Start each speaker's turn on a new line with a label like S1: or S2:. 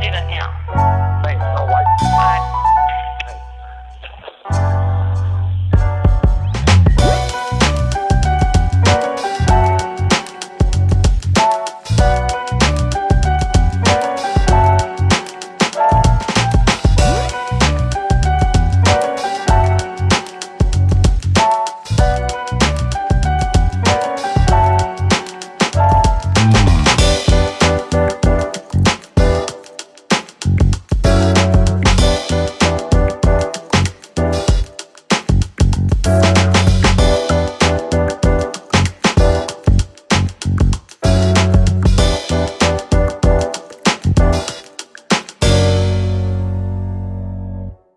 S1: 这个鸟